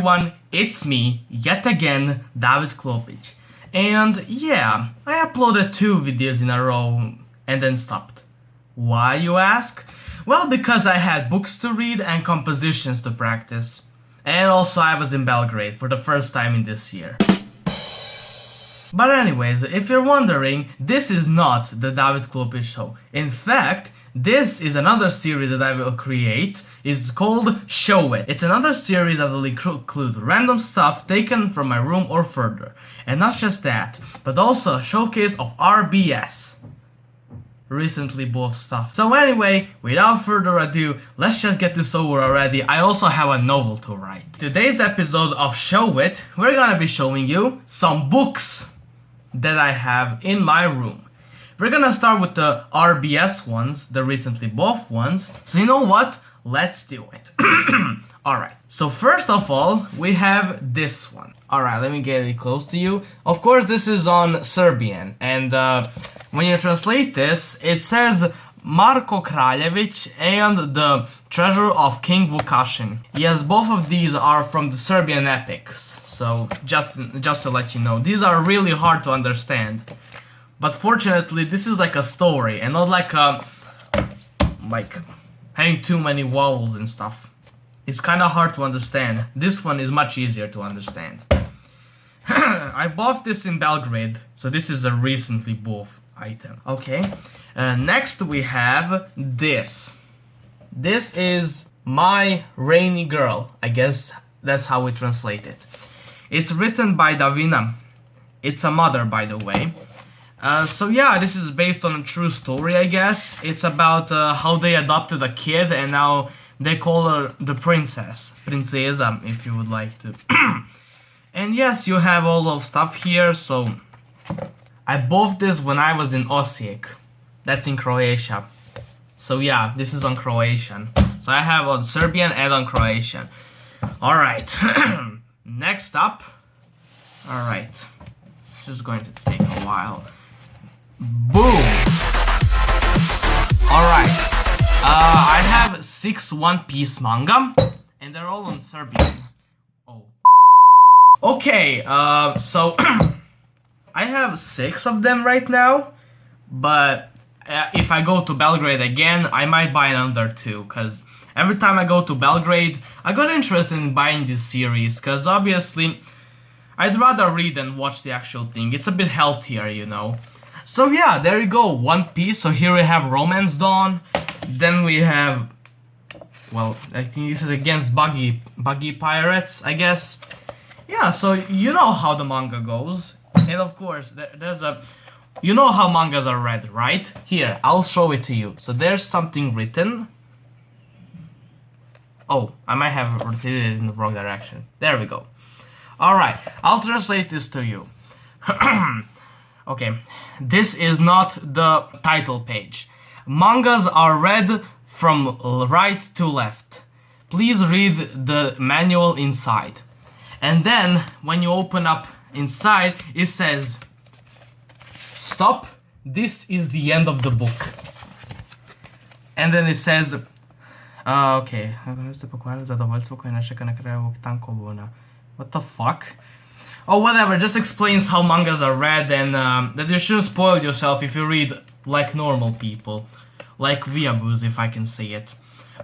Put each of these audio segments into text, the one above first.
everyone, it's me, yet again, David Klopic. And yeah, I uploaded two videos in a row and then stopped. Why, you ask? Well, because I had books to read and compositions to practice. And also I was in Belgrade for the first time in this year. But anyways, if you're wondering, this is not the David Klopic show. In fact, this is another series that I will create. It's called Show It. It's another series that will include random stuff taken from my room or further. And not just that, but also a showcase of RBS. Recently both stuff. So anyway, without further ado, let's just get this over already. I also have a novel to write. Today's episode of Show It, we're gonna be showing you some books that I have in my room. We're gonna start with the RBS ones, the recently both ones. So you know what? Let's do it. Alright, so first of all, we have this one. Alright, let me get it close to you. Of course, this is on Serbian, and uh, when you translate this, it says Marko Kraljevic and the Treasure of King Vukašin. Yes, both of these are from the Serbian epics. So just just to let you know, these are really hard to understand. But fortunately, this is like a story and not like a like having too many vowels and stuff. It's kind of hard to understand. This one is much easier to understand. I bought this in Belgrade, so this is a recently bought item. Okay, uh, next we have this. This is My Rainy Girl. I guess that's how we translate it. It's written by Davina. It's a mother, by the way. Uh, so yeah, this is based on a true story, I guess. It's about uh, how they adopted a kid and now they call her the princess. Princesa, if you would like to. and yes, you have all of stuff here, so... I bought this when I was in Osijek. That's in Croatia. So yeah, this is on Croatian. So I have on Serbian and on Croatian. Alright. Next up. Alright. This is going to take a while. Boom! Alright. Uh, I have six One Piece manga. And they're all on Serbian. Oh. Okay, uh, so... I have six of them right now. But uh, if I go to Belgrade again, I might buy another two. Because every time I go to Belgrade, I got interested in buying this series. Because obviously... I'd rather read than watch the actual thing. It's a bit healthier, you know. So yeah, there you go, One Piece. So here we have Romance Dawn. Then we have, well, I think this is against Buggy, Buggy Pirates, I guess. Yeah, so you know how the manga goes. And of course, there's a, you know how mangas are read, right? Here, I'll show it to you. So there's something written. Oh, I might have repeated it in the wrong direction. There we go. Alright, I'll translate this to you. okay, this is not the title page. Mangas are read from right to left. Please read the manual inside. And then, when you open up inside, it says, Stop, this is the end of the book. And then it says, uh, okay, what the fuck? Oh, whatever, just explains how mangas are read and um, that you shouldn't spoil yourself if you read like normal people. Like weeaboos, if I can say it.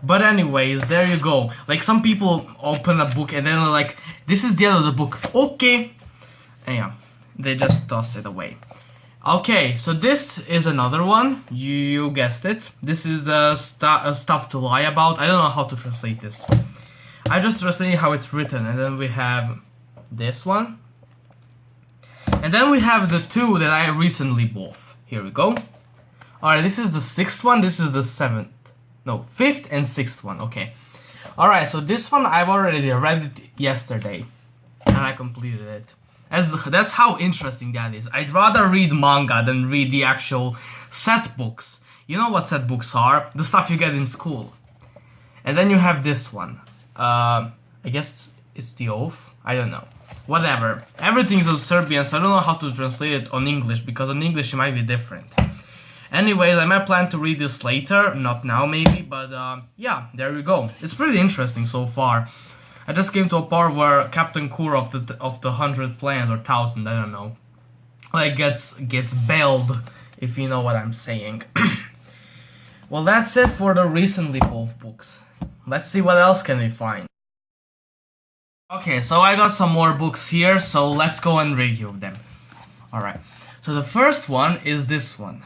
But anyways, there you go. Like, some people open a book and then they're like, this is the end of the book. Okay. And yeah, they just toss it away. Okay, so this is another one. You, you guessed it. This is the stu uh, stuff to lie about. I don't know how to translate this. I just translate how it's written, and then we have this one. And then we have the two that I recently bought. Here we go. Alright, this is the sixth one, this is the seventh. No, fifth and sixth one, okay. Alright, so this one I've already read it yesterday. And I completed it. That's, that's how interesting that is. I'd rather read manga than read the actual set books. You know what set books are? The stuff you get in school. And then you have this one. Uh, I guess it's the oath. I don't know. Whatever. Everything's in Serbian, so I don't know how to translate it on English, because on English it might be different. Anyways, I might plan to read this later, not now maybe, but uh, yeah, there we go. It's pretty interesting so far. I just came to a part where Captain Kuro of the of the hundred plans or thousand, I don't know, like gets gets bailed, if you know what I'm saying. well, that's it for the recently both books. Let's see what else can we find. Okay, so I got some more books here, so let's go and review them. Alright, so the first one is this one.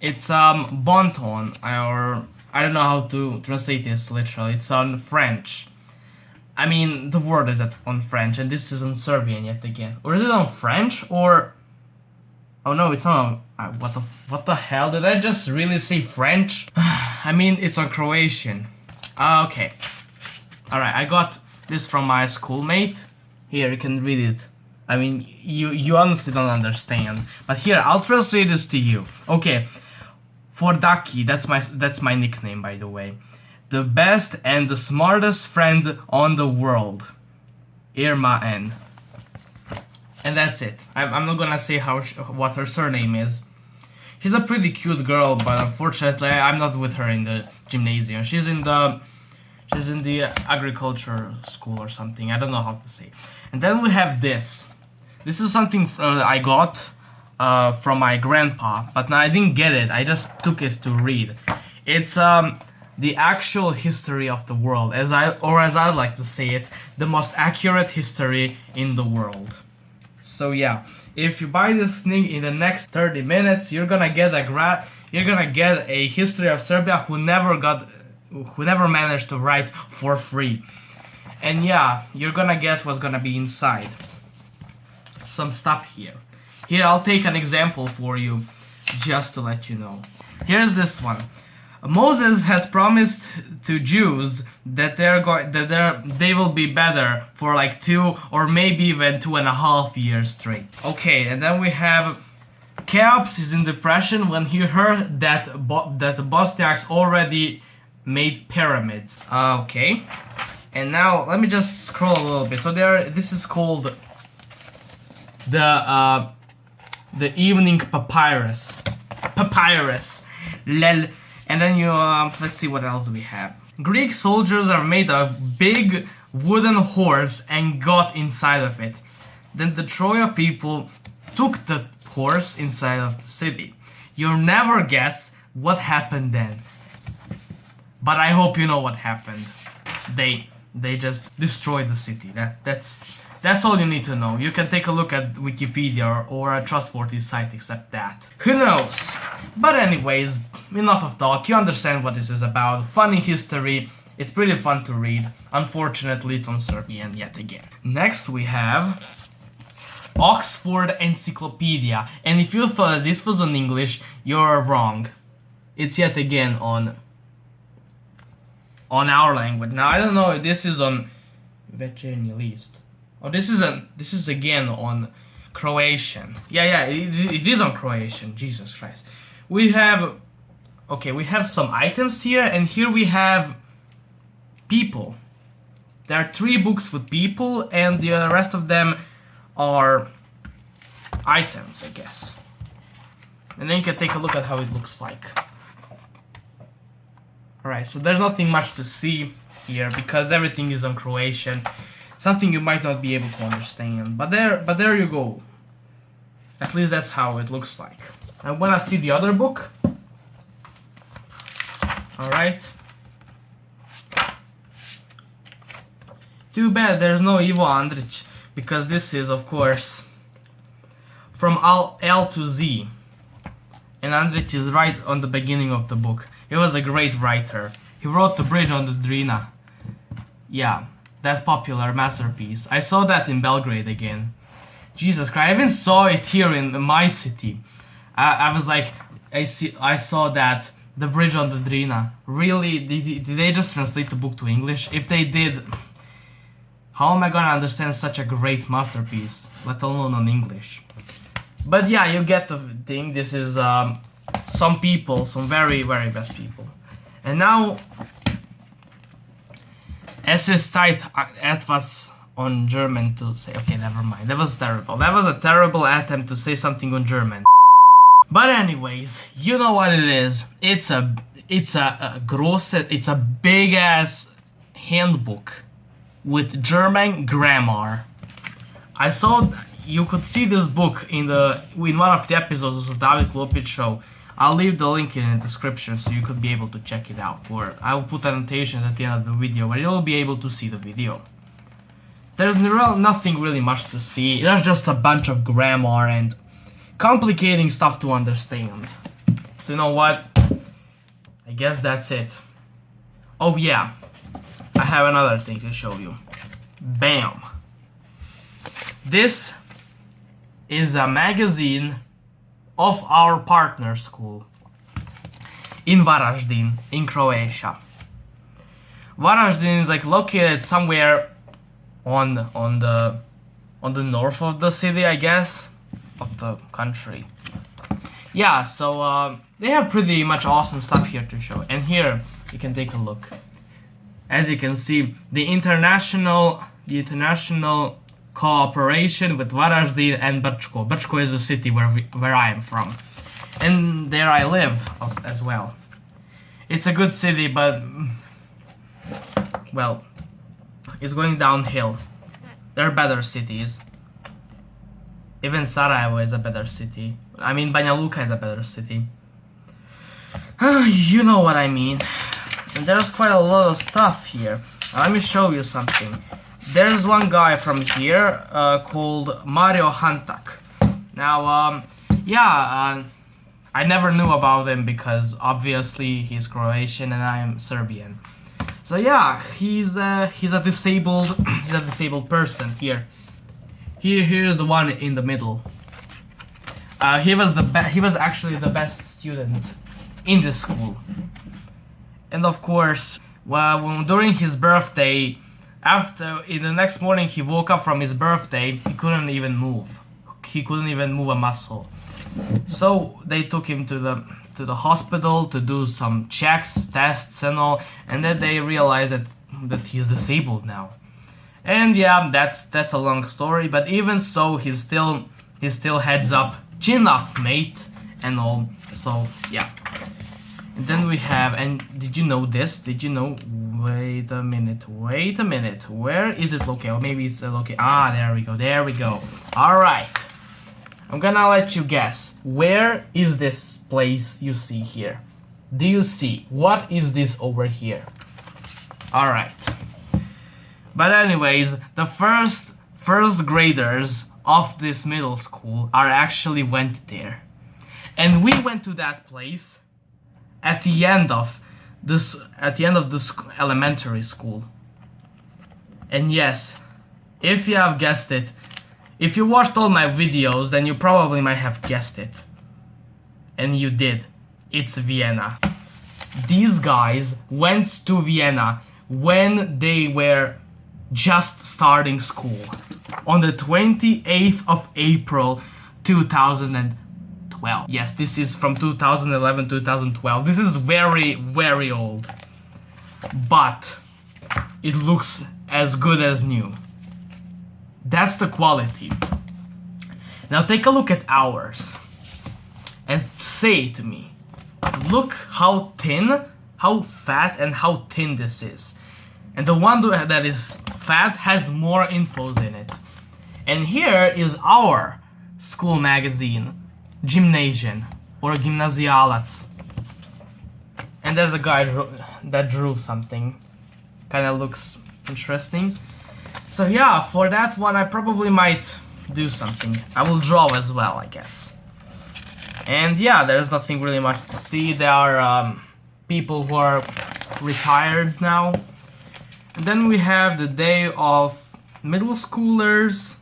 It's um Bonton, or I don't know how to translate this literally. It's on French. I mean, the word is on French, and this is on Serbian yet again. Or is it on French, or... Oh no, it's not on... Uh, what the what the hell? Did I just really say French? I mean, it's on Croatian. Uh, okay. Alright, I got this from my schoolmate. Here, you can read it. I mean, you, you honestly don't understand. But here, I'll translate this to you. Okay, for Ducky, that's my that's my nickname by the way. The best and the smartest friend on the world. Irma N. And that's it. I'm, I'm not gonna say how what her surname is. She's a pretty cute girl, but unfortunately I'm not with her in the gymnasium. She's in the she's in the agriculture school or something. I don't know how to say. And then we have this. This is something uh, I got uh, from my grandpa, but I didn't get it. I just took it to read. It's um, the actual history of the world, as I or as I like to say it, the most accurate history in the world. So yeah, if you buy this thing in the next 30 minutes, you're gonna get a grad, you're gonna get a history of Serbia who never got who never managed to write for free. And yeah, you're gonna guess what's gonna be inside. Some stuff here. Here, I'll take an example for you, just to let you know. Here's this one. Moses has promised to Jews that they're going that they're they will be better for like two or maybe even two and a half years straight. Okay, and then we have Cheops is in depression when he heard that Bo that Bosniaks already made pyramids. Okay, and now let me just scroll a little bit. So there, this is called the uh, the evening papyrus. Papyrus. Lel. And then you, uh, let's see what else do we have. Greek soldiers are made a big wooden horse and got inside of it. Then the Troya people took the horse inside of the city. You'll never guess what happened then. But I hope you know what happened. They they just destroyed the city. That that's that's all you need to know. You can take a look at Wikipedia or a trustworthy site except that. Who knows? But anyways, enough of talk. You understand what this is about. Funny history. It's pretty fun to read. Unfortunately, it's on Serbian yet again. Next we have Oxford Encyclopedia. And if you thought this was on English, you're wrong. It's yet again on on our language. Now I don't know if this is on Večernji list. Oh, this is a this is again on Croatian. Yeah, yeah, it, it is on Croatian. Jesus Christ. We have okay, we have some items here, and here we have people. There are three books with people, and the rest of them are items, I guess. And then you can take a look at how it looks like. Alright, so there's nothing much to see here because everything is on Croatian something you might not be able to understand. But there, but there you go. At least that's how it looks like. And when I see the other book, alright. Too bad there's no Ivo Andrić, because this is, of course, from L, L to Z. And Andrić is right on the beginning of the book. He was a great writer. He wrote The Bridge on the Drina. Yeah, that popular masterpiece. I saw that in Belgrade again. Jesus Christ, I even saw it here in my city. I, I was like, I see, I saw that the bridge on the Drina. Really, did, did they just translate the book to English? If they did, how am I gonna understand such a great masterpiece, let alone on English? But yeah, you get the thing. This is um, some people, some very, very best people. And now es ist Zeit, uh, etwas on German to say. Okay, never mind. That was terrible. That was a terrible attempt to say something on German. But anyways, you know what it is. It's a it's a, a gross it's a big ass handbook. with German grammar. I saw you could see this book in the in one of the episodes of the David Klopic show. I'll leave the link in the description so you could be able to check it out. Or I'll put annotations at the end of the video where you'll be able to see the video. There's nothing really much to see. There's just a bunch of grammar and complicating stuff to understand. So you know what? I guess that's it. Oh yeah, I have another thing to show you. Bam! This is a magazine of our partner school in Varaždin, in Croatia. Varaždin is like located somewhere on on the on the north of the city, I guess, of the country. Yeah, so uh, they have pretty much awesome stuff here to show. And here you can take a look. As you can see, the international the international cooperation with Varaždin and Brčko. Brčko is a city where we, where I am from, and there I live as, as well. It's a good city, but well, it's going downhill. There are better cities. Even Sarajevo is a better city. I mean, Banja Luka is a better city. you know what I mean. And there's quite a lot of stuff here. Let me show you something. There's one guy from here uh, called Mario Hantak. Now, um, yeah, uh, I never knew about him because obviously he's Croatian and I am Serbian. So yeah, he's uh, he's a disabled he's a disabled person here. Here here's the one in the middle. Uh, he was the he was actually the best student in the school. And of course, well, during his birthday, after in the next morning he woke up from his birthday, he couldn't even move. He couldn't even move a muscle. So they took him to the to the hospital to do some checks, tests and all, and then they realized that that he's disabled now. And yeah, that's that's a long story, but even so, he's still he still heads up, chin up, mate, and all. So yeah. And then we have, and did you know this? Did you know? Wait a minute, wait a minute. Where is it located? Or maybe it's located. Ah, there we go, there we go. All right. I'm gonna let you guess. Where is this place you see here? Do you see? What is this over here? Alright. But anyways, the first first graders of this middle school are actually went there. And we went to that place at the end of this at the end of this elementary school. And yes, if you have guessed it, if you watched all my videos, then you probably might have guessed it. And you did. It's Vienna. These guys went to Vienna when they were just starting school. On the 28th of April 2012. Yes, this is from 2011-2012. This is very, very old. But it looks as good as new. That's the quality. Now take a look at ours and say to me, look how thin, how fat and how thin this is. And the one that is fat has more infos in it. And here is our school magazine, Gymnasium or Gymnasialac. And there's a guy that drew something. Kind of looks interesting. So yeah, for that one I probably might do something. I will draw as well, I guess. And yeah, there's nothing really much to see. There are um, people who are retired now. And then we have the day of middle schoolers.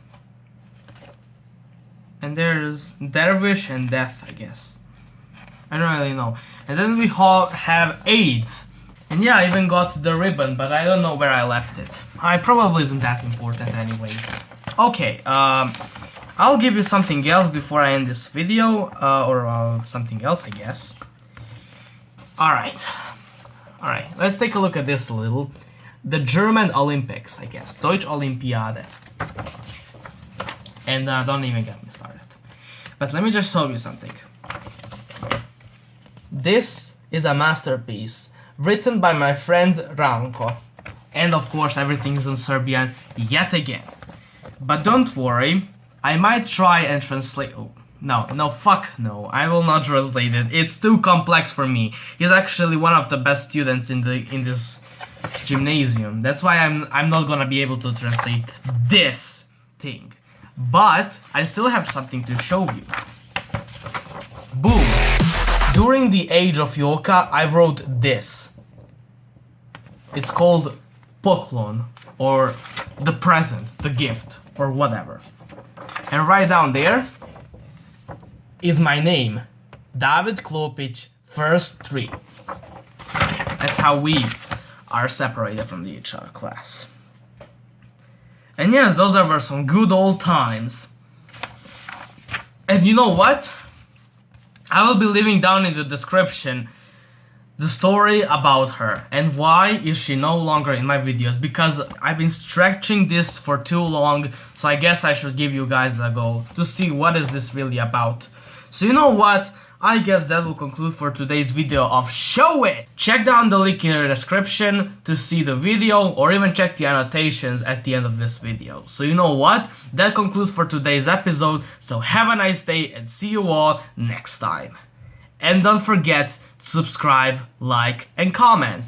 And there's Dervish and Death, I guess. I don't really know. And then we have AIDS. And yeah, I even got the ribbon, but I don't know where I left it. I probably isn't that important anyways. Okay, um, I'll give you something else before I end this video, uh, or uh, something else, I guess. Alright. Alright, let's take a look at this a little. The German Olympics, I guess. Deutsche Olympiade. And uh, don't even get me started. But let me just show you something. This is a masterpiece written by my friend Ranko. and of course everything is in Serbian yet again. But don't worry, I might try and translate. Oh, no, no, fuck no. I will not translate it. It's too complex for me. He's actually one of the best students in the in this gymnasium. That's why I'm I'm not gonna be able to translate this thing. But I still have something to show you. Boom. During the age of Yoka, I wrote this. It's called Poklon, or the present, the gift, or whatever. And right down there is my name, David Klopic, first three. That's how we are separated from the HR class. And yes, those were some good old times. And you know what? I will be leaving down in the description the story about her and why is she no longer in my videos because I've been stretching this for too long so I guess I should give you guys a go to see what is this really about. So you know what? I guess that will conclude for today's video of Show It! Check down the link in the description to see the video or even check the annotations at the end of this video. So you know what? That concludes for today's episode, so have a nice day and see you all next time. And don't forget to subscribe, like and comment.